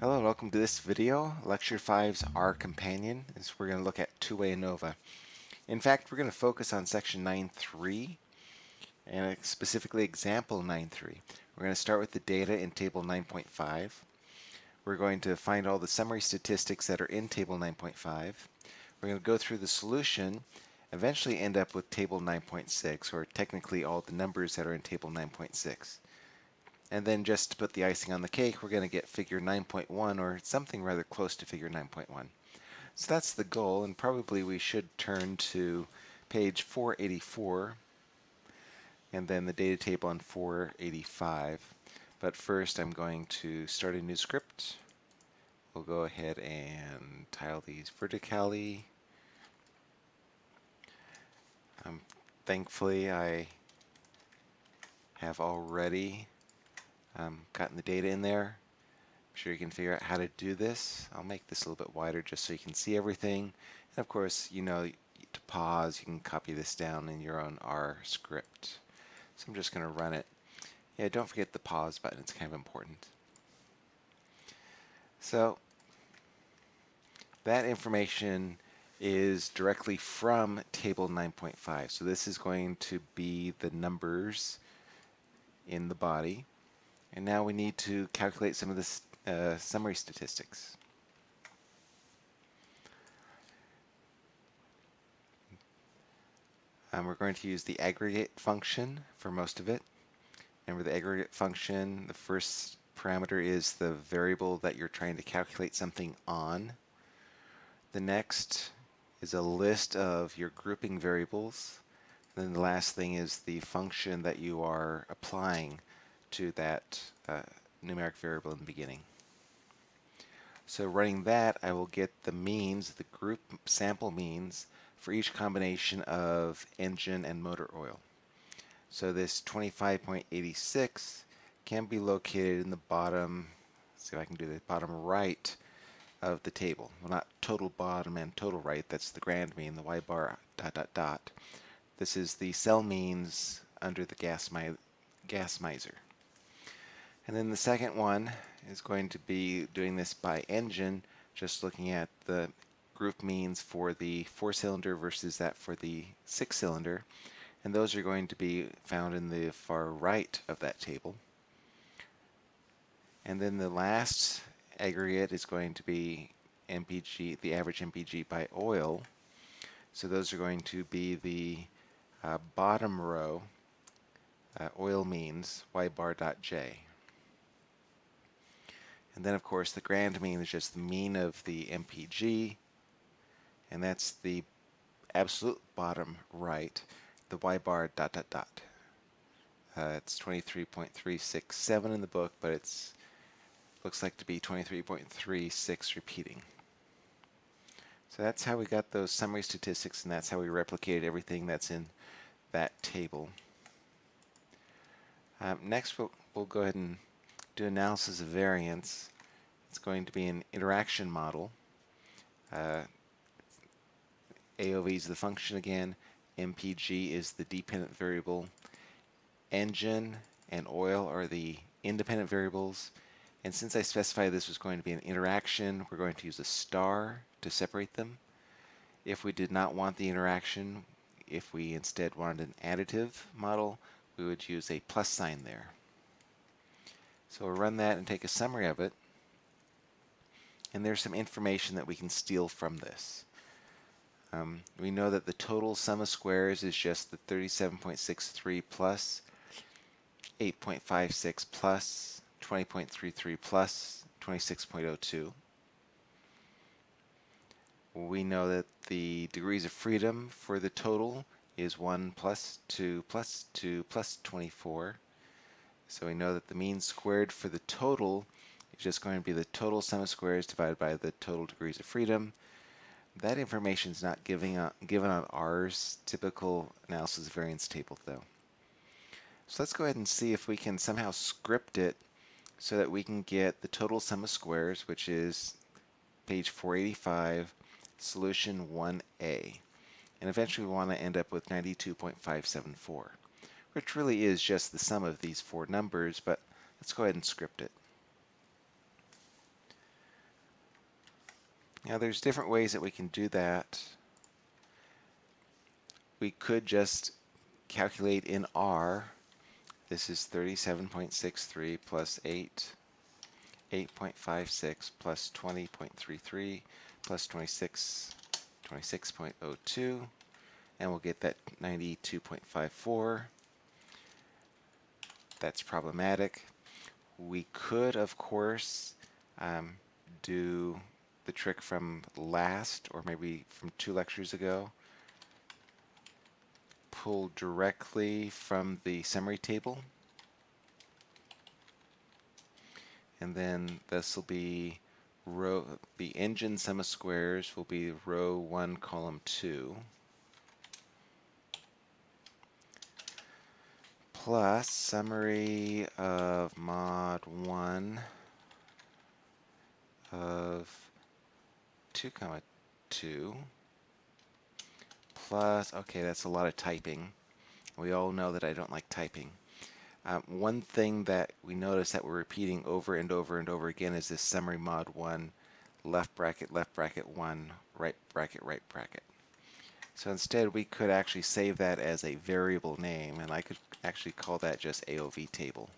Hello welcome to this video, Lecture 5's R Companion, as we're going to look at two-way ANOVA. In fact, we're going to focus on section 9.3 and specifically example 9.3. We're going to start with the data in table 9.5. We're going to find all the summary statistics that are in table 9.5. We're going to go through the solution, eventually end up with table 9.6, or technically all the numbers that are in table 9.6. And then just to put the icing on the cake, we're going to get figure 9.1 or something rather close to figure 9.1. So that's the goal, and probably we should turn to page 484 and then the data table on 485. But first I'm going to start a new script. We'll go ahead and tile these vertically. Um, thankfully I have already um, gotten the data in there. I'm sure you can figure out how to do this. I'll make this a little bit wider just so you can see everything. And of course, you know, to pause, you can copy this down in your own R script. So I'm just going to run it. Yeah, don't forget the pause button. It's kind of important. So that information is directly from table 9.5. So this is going to be the numbers in the body. And now we need to calculate some of the uh, summary statistics. Um, we're going to use the aggregate function for most of it. Remember the aggregate function, the first parameter is the variable that you're trying to calculate something on. The next is a list of your grouping variables. And then the last thing is the function that you are applying to that uh, numeric variable in the beginning. So running that, I will get the means, the group sample means, for each combination of engine and motor oil. So this 25.86 can be located in the bottom, see if I can do the bottom right of the table. Well, not total bottom and total right, that's the grand mean, the y bar dot dot dot. This is the cell means under the gas, mi gas miser. And then the second one is going to be doing this by engine, just looking at the group means for the four-cylinder versus that for the six-cylinder. And those are going to be found in the far right of that table. And then the last aggregate is going to be MPG, the average MPG by oil. So those are going to be the uh, bottom row uh, oil means y bar dot j. And then, of course, the grand mean is just the mean of the MPG, and that's the absolute bottom right, the y bar dot dot dot. Uh, it's 23.367 in the book, but it's looks like to be 23.36 repeating. So that's how we got those summary statistics, and that's how we replicated everything that's in that table. Um, next, we'll, we'll go ahead and do analysis of variance, it's going to be an interaction model. Uh, AOV is the function again. MPG is the dependent variable. Engine and oil are the independent variables. And since I specified this was going to be an interaction, we're going to use a star to separate them. If we did not want the interaction, if we instead wanted an additive model, we would use a plus sign there. So we'll run that and take a summary of it. And there's some information that we can steal from this. Um, we know that the total sum of squares is just the 37.63 plus 8.56 plus 20.33 plus 26.02. We know that the degrees of freedom for the total is 1 plus 2 plus 2 plus 24. So we know that the mean squared for the total is just going to be the total sum of squares divided by the total degrees of freedom. That information is not giving a, given on R's typical analysis of variance table though. So let's go ahead and see if we can somehow script it so that we can get the total sum of squares, which is page 485, solution 1a. And eventually we want to end up with 92.574 which really is just the sum of these four numbers, but let's go ahead and script it. Now there's different ways that we can do that. We could just calculate in R. This is 37.63 plus 8, 8.56 plus 20.33 plus 26, 26.02, and we'll get that 92.54. That's problematic. We could, of course, um, do the trick from last, or maybe from two lectures ago. Pull directly from the summary table. And then this will be row, the engine sum of squares will be row 1, column 2. Plus summary of mod 1 of 2 comma 2 plus okay that's a lot of typing. We all know that I don't like typing. Um, one thing that we notice that we're repeating over and over and over again is this summary mod 1 left bracket left bracket 1 right bracket right bracket. So instead we could actually save that as a variable name and I could actually call that just AOV table.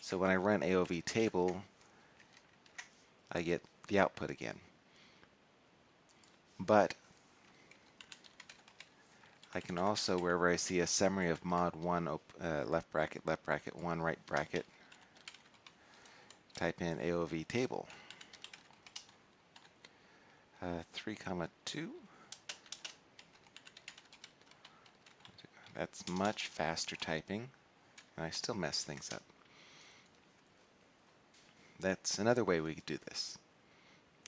So when I run AOV table I get the output again. But I can also, wherever I see a summary of mod 1 uh, left bracket, left bracket, 1 right bracket, type in AOV table. Uh, 3 comma 2 That's much faster typing, and I still mess things up. That's another way we could do this.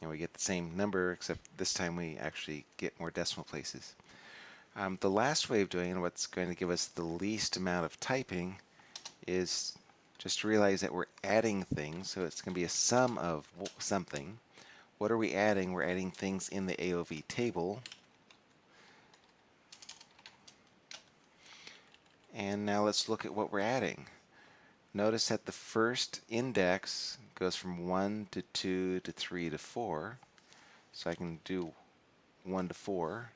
And we get the same number, except this time we actually get more decimal places. Um, the last way of doing it, what's going to give us the least amount of typing, is just to realize that we're adding things, so it's going to be a sum of something. What are we adding? We're adding things in the AOV table, And now let's look at what we're adding. Notice that the first index goes from 1 to 2 to 3 to 4. So I can do 1 to 4.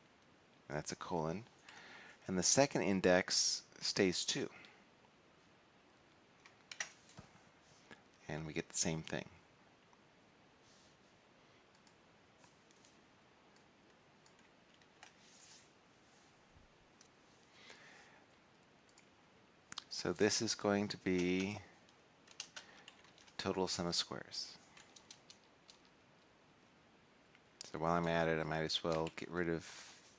That's a colon. And the second index stays 2. And we get the same thing. So this is going to be total sum of squares. So while I'm at it, I might as well get rid of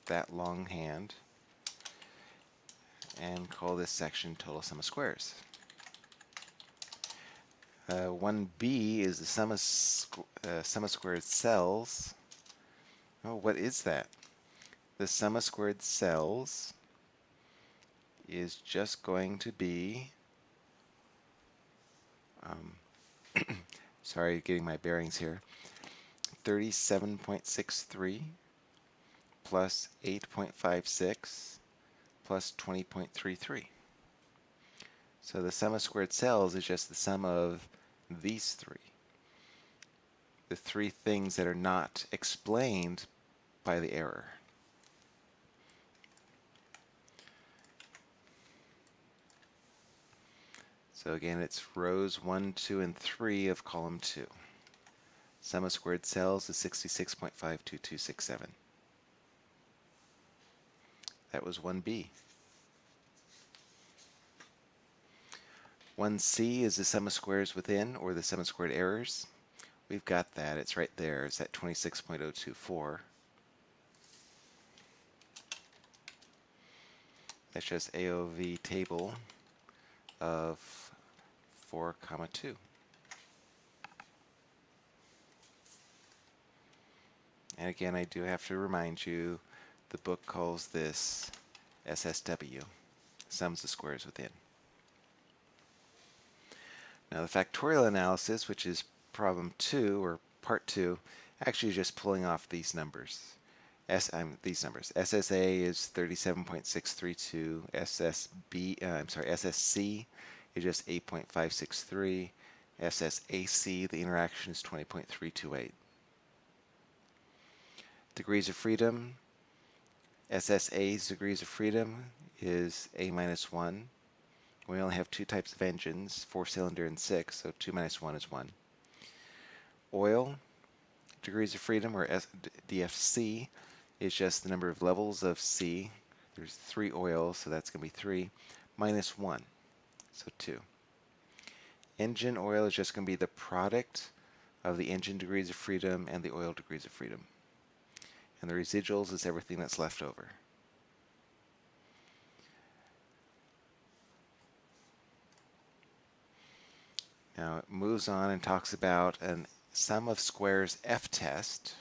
that long hand and call this section total sum of squares. Uh, 1b is the sum of, uh, sum of squared cells. Oh, what is that? The sum of squared cells is just going to be, um, sorry, getting my bearings here, 37.63 plus 8.56 plus 20.33. So the sum of squared cells is just the sum of these three. The three things that are not explained by the error. So again, it's rows 1, 2, and 3 of column 2. Sum of squared cells is 66.52267. That was 1b. 1c is the sum of squares within, or the sum of squared errors. We've got that. It's right there. It's at 26.024. That's just AOV table of 4 comma 2. And again, I do have to remind you, the book calls this SSW, sums of squares within. Now the factorial analysis, which is problem 2, or part 2, actually just pulling off these numbers. S, um, these numbers. SSA is 37.632, SSB, uh, I'm sorry, SSC is just 8.563. SSAC, the interaction is 20.328. degrees of freedom, SSA's degrees of freedom is A minus 1. We only have two types of engines, four cylinder and six, so 2 minus 1 is 1. Oil, degrees of freedom, or S DFC, is just the number of levels of C. There's three oils, so that's going to be 3, minus 1, so 2. Engine oil is just going to be the product of the engine degrees of freedom and the oil degrees of freedom. And the residuals is everything that's left over. Now it moves on and talks about a sum of squares f-test.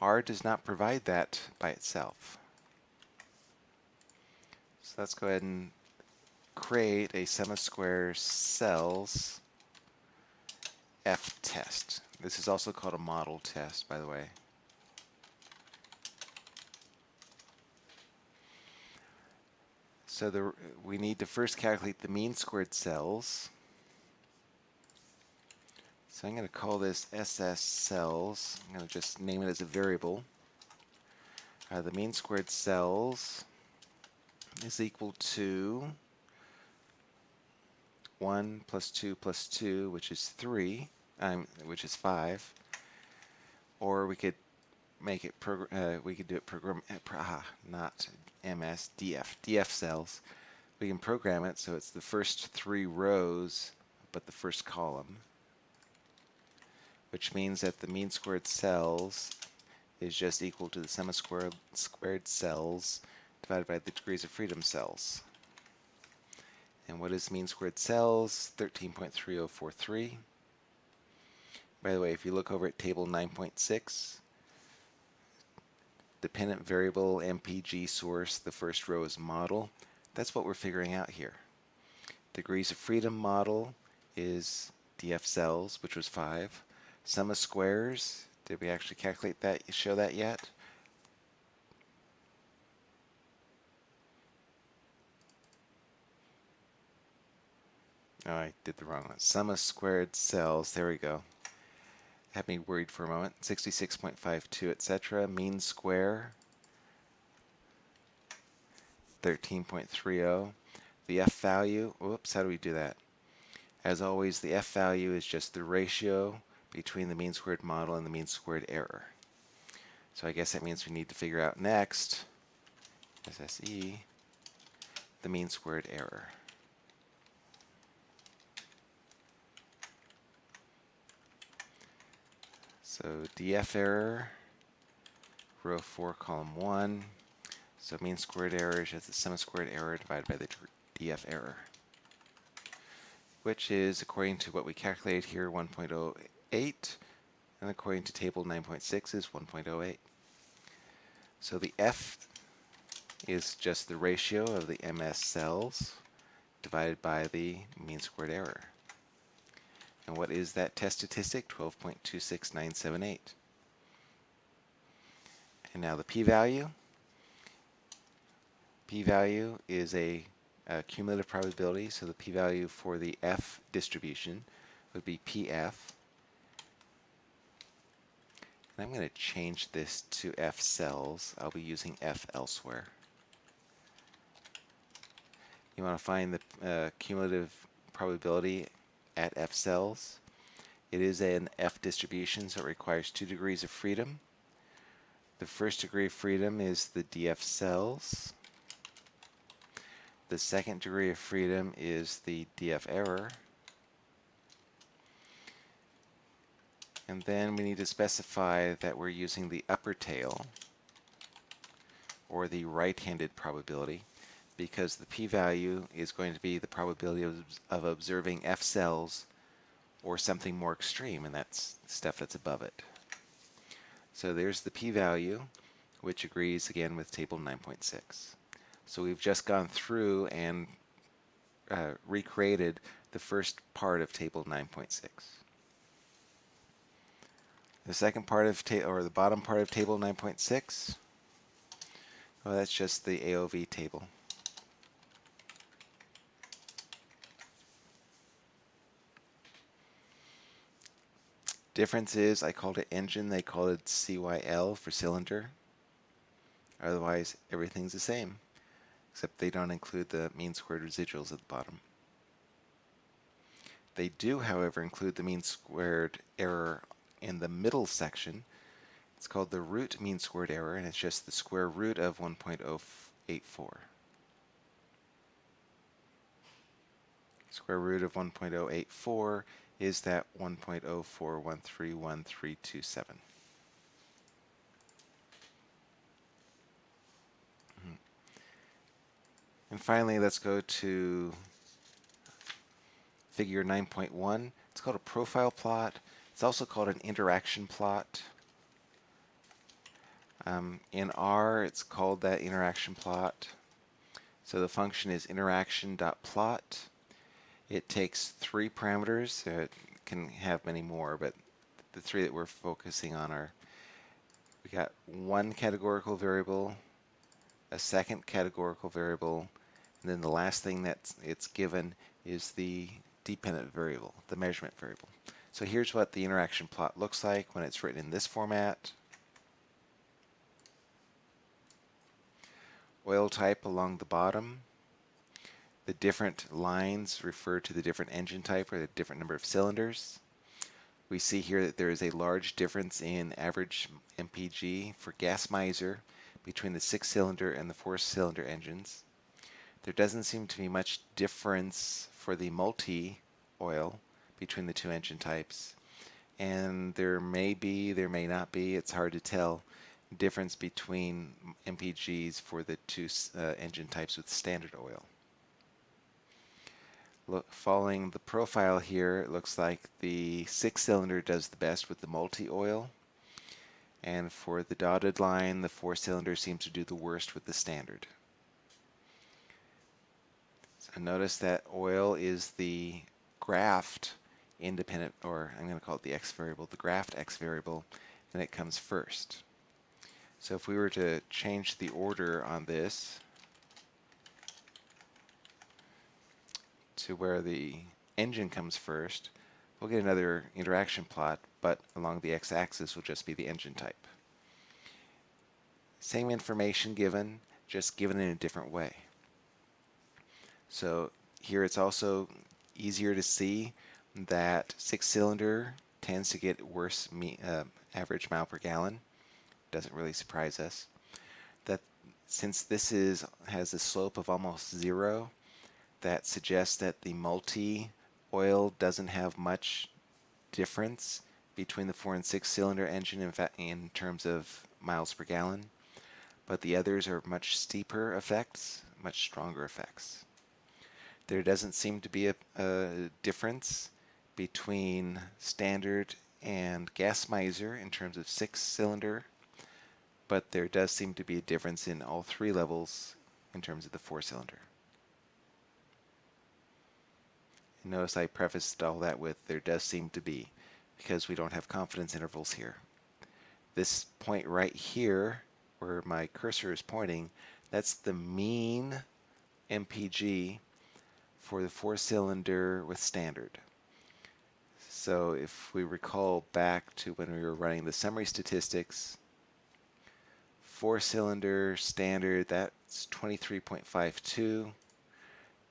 R does not provide that by itself. So let's go ahead and create a sum of squares cells f-test. This is also called a model test, by the way. So the, we need to first calculate the mean squared cells. So I'm going to call this SS cells. I'm going to just name it as a variable. Uh, the mean squared cells is equal to 1 plus 2 plus 2, which is 3, um, which is 5. Or we could make it, uh, we could do it program, uh, ah, not MS, DF, DF cells. We can program it so it's the first three rows, but the first column, which means that the mean squared cells is just equal to the sum of squared, squared cells divided by the degrees of freedom cells. And what is mean squared cells? 13.3043. By the way, if you look over at table 9.6, dependent variable MPG source, the first row is model. That's what we're figuring out here. Degrees of freedom model is DF cells, which was 5. Sum of squares, did we actually calculate that, show that yet? Oh, I did the wrong one. Sum of squared cells, there we go had me worried for a moment. 66.52, etc. Mean square, 13.30. The f value, whoops, how do we do that? As always, the f value is just the ratio between the mean squared model and the mean squared error. So I guess that means we need to figure out next, SSE, the mean squared error. So df error, row 4, column 1. So mean squared error is the sum of squared error divided by the df error, which is, according to what we calculated here, 1.08, and according to table 9.6 is 1.08. So the f is just the ratio of the ms cells divided by the mean squared error. And what is that test statistic? 12.26978. And now the p-value. P-value is a, a, cumulative probability, so the p-value for the f distribution would be pf. And I'm going to change this to f cells. I'll be using f elsewhere. You want to find the uh, cumulative probability at F cells. It is an F distribution, so it requires two degrees of freedom. The first degree of freedom is the DF cells. The second degree of freedom is the DF error. And then we need to specify that we're using the upper tail, or the right-handed probability because the p-value is going to be the probability of, of observing F cells or something more extreme, and that's stuff that's above it. So there's the p-value, which agrees again with table 9.6. So we've just gone through and uh, recreated the first part of table 9.6. The second part of table, or the bottom part of table 9.6, well, that's just the AOV table. Difference is I called it engine, they called it CYL for cylinder. Otherwise, everything's the same, except they don't include the mean squared residuals at the bottom. They do, however, include the mean squared error in the middle section. It's called the root mean squared error, and it's just the square root of 1.084. Square root of 1.084 is that 1.0413137. And finally, let's go to figure 9.1. It's called a profile plot. It's also called an interaction plot. Um, in R, it's called that interaction plot. So the function is interaction.plot. It takes three parameters. It can have many more, but the three that we're focusing on are we got one categorical variable, a second categorical variable, and then the last thing that it's given is the dependent variable, the measurement variable. So here's what the interaction plot looks like when it's written in this format. Oil type along the bottom. The different lines refer to the different engine type or the different number of cylinders. We see here that there is a large difference in average MPG for gas miser between the six-cylinder and the four-cylinder engines. There doesn't seem to be much difference for the multi-oil between the two engine types. And there may be, there may not be, it's hard to tell, difference between MPGs for the two uh, engine types with standard oil. Look, following the profile here, it looks like the six-cylinder does the best with the multi-oil. And for the dotted line, the four-cylinder seems to do the worst with the standard. And notice that oil is the graft independent, or I'm going to call it the x variable, the graft x variable, and it comes first. So if we were to change the order on this to where the engine comes first, we'll get another interaction plot, but along the x-axis will just be the engine type. Same information given, just given in a different way. So here it's also easier to see that six-cylinder tends to get worse uh, average mile per gallon. Doesn't really surprise us. That since this is has a slope of almost zero, that suggests that the multi-oil doesn't have much difference between the four and six cylinder engine in, in terms of miles per gallon, but the others are much steeper effects, much stronger effects. There doesn't seem to be a, a difference between standard and gas miser in terms of six cylinder, but there does seem to be a difference in all three levels in terms of the four cylinder. And notice I prefaced all that with there does seem to be because we don't have confidence intervals here. This point right here where my cursor is pointing, that's the mean MPG for the four-cylinder with standard. So if we recall back to when we were running the summary statistics, four-cylinder standard, that's 23.52.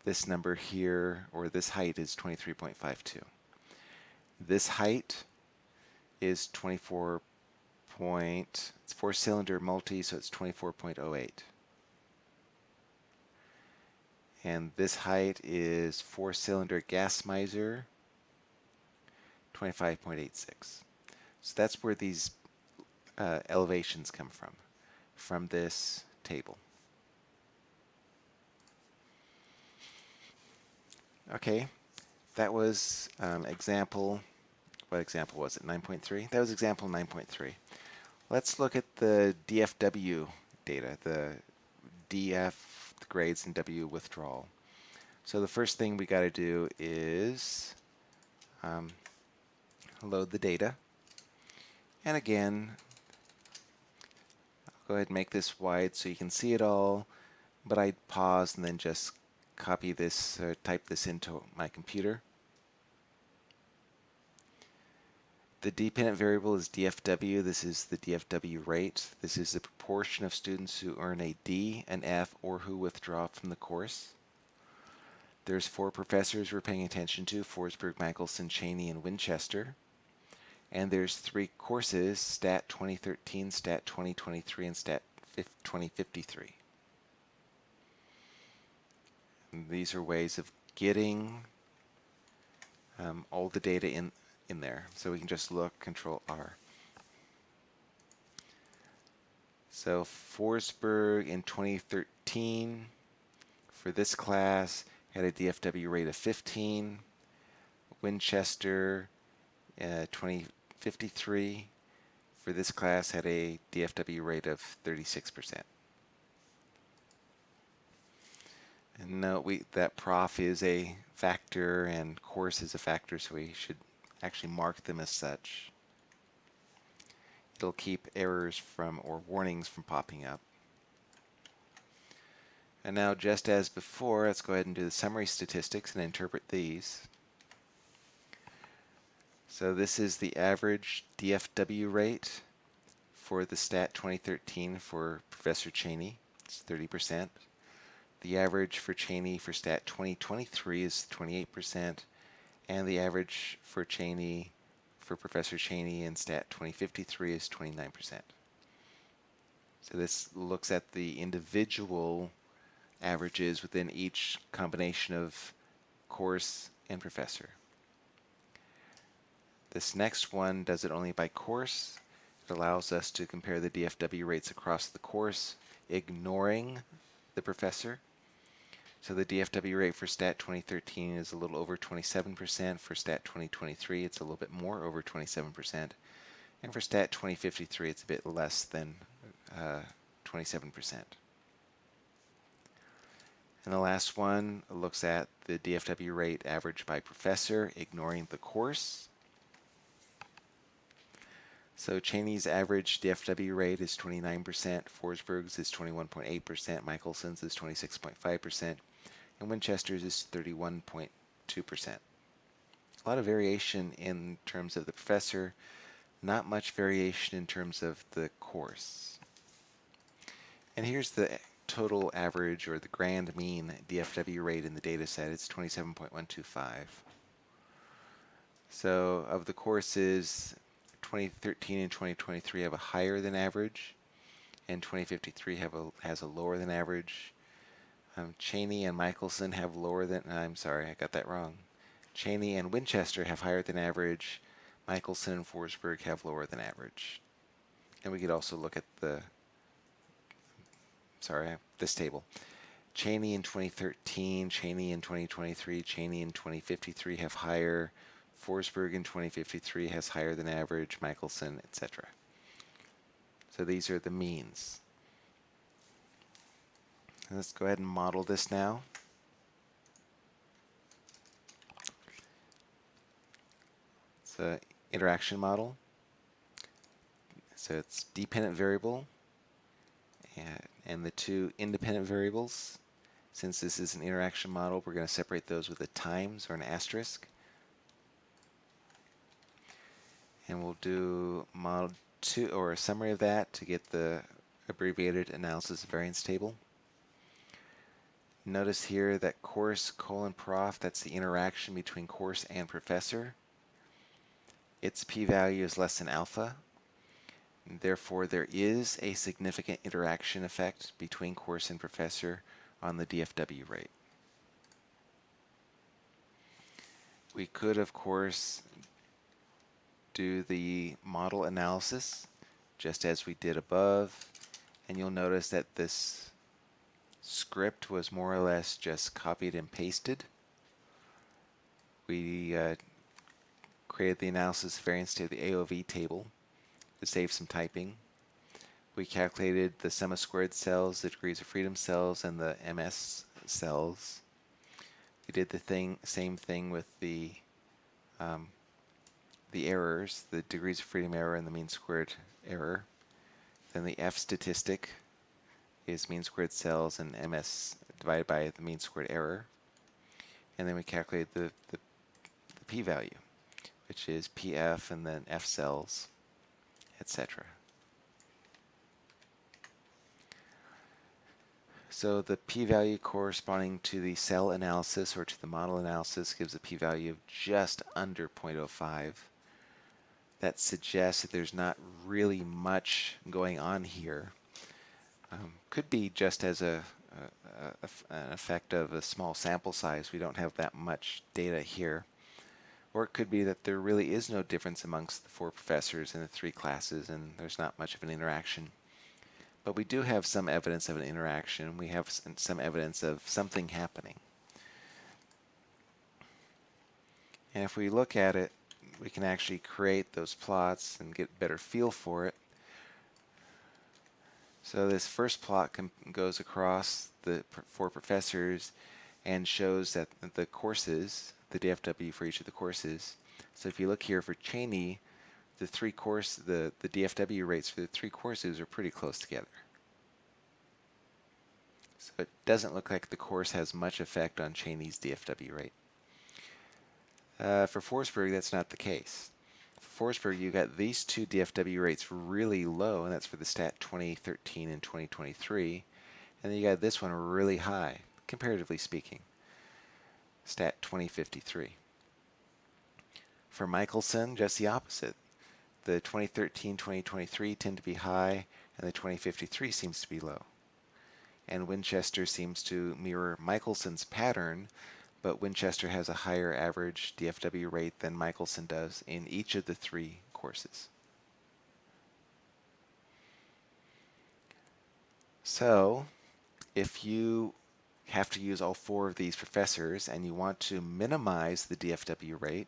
This number here, or this height is 23.52. This height is 24 point, it's four-cylinder multi, so it's 24.08 and this height is four cylinder gas miser 25.86 so that's where these uh, elevations come from from this table okay that was um, example what example was it 9.3 that was example 9.3 let's look at the DFW data the DF grades and W withdrawal. So the first thing we got to do is um, load the data. And again, I'll go ahead and make this wide so you can see it all, but I'd pause and then just copy this or type this into my computer. The dependent variable is DFW. This is the DFW rate. This is the proportion of students who earn a D, an F, or who withdraw from the course. There's four professors we're paying attention to, Forsberg, Michelson, Cheney, and Winchester. And there's three courses, STAT 2013, STAT 2023, and STAT 2053. These are ways of getting um, all the data in, in there. So we can just look, Control R. So Forsberg in 2013 for this class had a DFW rate of 15. Winchester uh, 2053 for this class had a DFW rate of 36%. And note we, that prof is a factor and course is a factor, so we should actually mark them as such. It'll keep errors from or warnings from popping up. And now just as before, let's go ahead and do the summary statistics and interpret these. So this is the average DFW rate for the STAT 2013 for Professor Cheney. It's 30%. The average for Cheney for STAT 2023 is 28%, and the average for Cheney for Professor Cheney in STAT 2053 is 29%. So this looks at the individual averages within each combination of course and professor. This next one does it only by course. It allows us to compare the DFW rates across the course, ignoring the professor. So the DFW rate for STAT 2013 is a little over 27%. For STAT 2023, it's a little bit more, over 27%. And for STAT 2053, it's a bit less than 27%. Uh, and the last one looks at the DFW rate averaged by professor, ignoring the course. So Cheney's average DFW rate is 29%, Forsberg's is 21.8%, Michelson's is 26.5%, and Winchester's is 31.2%. A lot of variation in terms of the professor, not much variation in terms of the course. And here's the total average or the grand mean DFW rate in the data set. It's 27.125. So of the courses, 2013 and 2023 have a higher than average, and 2053 have a, has a lower than average. Um, Cheney and Michelson have lower than, I'm sorry, I got that wrong. Cheney and Winchester have higher than average. Michelson and Forsberg have lower than average. And we could also look at the, sorry, this table. Cheney in 2013, Cheney in 2023, Cheney in 2053 have higher Forsberg in 2053 has higher than average, Michelson, etc. So these are the means. Let's go ahead and model this now. It's an interaction model. So it's dependent variable and, and the two independent variables. Since this is an interaction model, we're going to separate those with a times or an asterisk. and we'll do model 2 or a summary of that to get the abbreviated analysis variance table. Notice here that course colon prof, that's the interaction between course and professor. Its p-value is less than alpha. Therefore, there is a significant interaction effect between course and professor on the DFW rate. We could, of course, do the model analysis just as we did above and you'll notice that this script was more or less just copied and pasted. We uh, created the analysis variance to the AOV table to save some typing. We calculated the sum of squared cells, the degrees of freedom cells, and the MS cells. We did the thing, same thing with the um, the errors, the degrees of freedom error and the mean squared error. Then the F statistic is mean squared cells and MS divided by the mean squared error. And then we calculate the, the, the p-value. which is PF and then F cells, etc. So the p-value corresponding to the cell analysis or to the model analysis gives a p-value of just under 0.05. That suggests that there's not really much going on here. Um, could be just as a, a, a, an effect of a small sample size. We don't have that much data here. Or it could be that there really is no difference amongst the four professors in the three classes and there's not much of an interaction. But we do have some evidence of an interaction. We have some evidence of something happening. And if we look at it, we can actually create those plots and get better feel for it. So this first plot goes across the four professors and shows that the courses, the DFW for each of the courses. So if you look here for Cheney, the three course, the, the DFW rates for the three courses are pretty close together. So it doesn't look like the course has much effect on Cheney's DFW rate. Uh, for Forsberg, that's not the case. For Forsberg, you got these two DFW rates really low, and that's for the stat 2013 and 2023. And then you got this one really high, comparatively speaking, stat 2053. For Michelson, just the opposite the 2013-2023 tend to be high, and the 2053 seems to be low. And Winchester seems to mirror Michelson's pattern, but Winchester has a higher average DFW rate than Michelson does in each of the three courses. So, if you have to use all four of these professors and you want to minimize the DFW rate,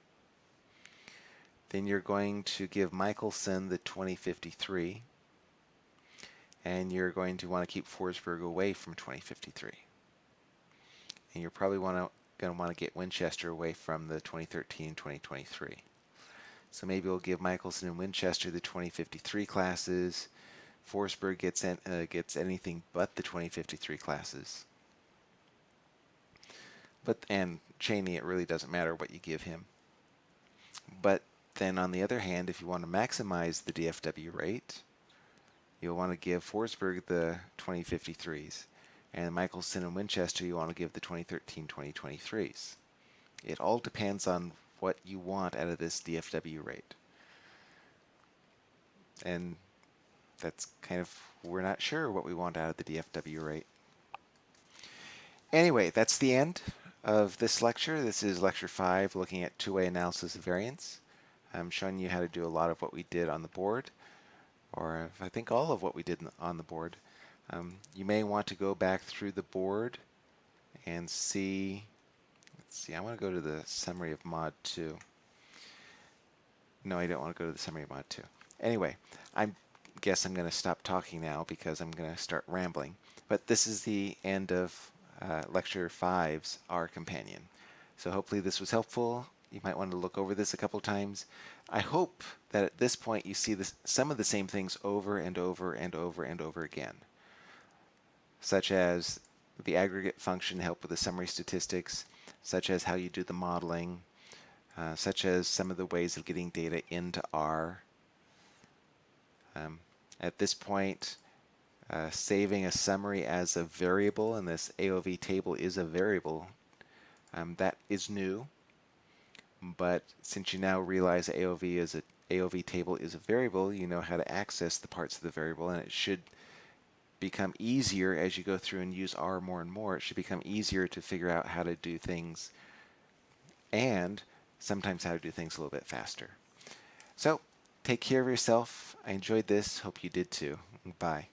then you're going to give Michelson the 2053, and you're going to want to keep Forsberg away from 2053. And you're probably want to going to want to get Winchester away from the 2013-2023. So maybe we'll give Michelson and Winchester the 2053 classes. Forsberg gets uh, gets anything but the 2053 classes. But and Cheney, it really doesn't matter what you give him. But then on the other hand, if you want to maximize the DFW rate, you'll want to give Forsberg the 2053s. And Michelson and Winchester, you want to give the 2013-2023s. It all depends on what you want out of this DFW rate. And that's kind of, we're not sure what we want out of the DFW rate. Anyway, that's the end of this lecture. This is lecture 5, looking at two-way analysis of variance. I'm showing you how to do a lot of what we did on the board, or I think all of what we did on the board. Um, you may want to go back through the board and see, let's see, I want to go to the summary of mod 2. No, I don't want to go to the summary of mod 2. Anyway, I guess I'm going to stop talking now because I'm going to start rambling. But this is the end of uh, lecture 5's R companion. So hopefully this was helpful you might want to look over this a couple times. I hope that at this point you see this, some of the same things over and over and over and over again, such as the aggregate function help with the summary statistics, such as how you do the modeling, uh, such as some of the ways of getting data into R. Um, at this point, uh, saving a summary as a variable, and this AOV table is a variable, um, that is new but since you now realize AOV is a AOV table is a variable, you know how to access the parts of the variable, and it should become easier as you go through and use R more and more. It should become easier to figure out how to do things and sometimes how to do things a little bit faster. So take care of yourself. I enjoyed this. Hope you did too. Bye.